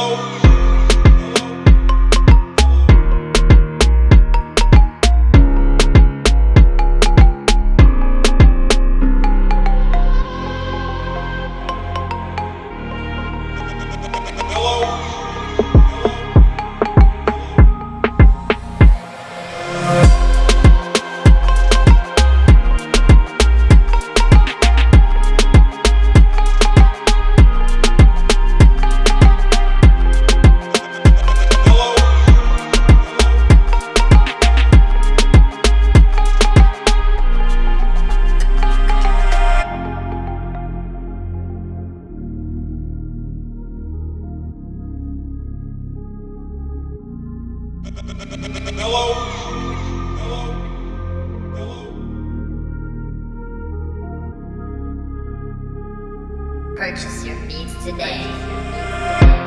Oh. Hello? Purchase your beats today.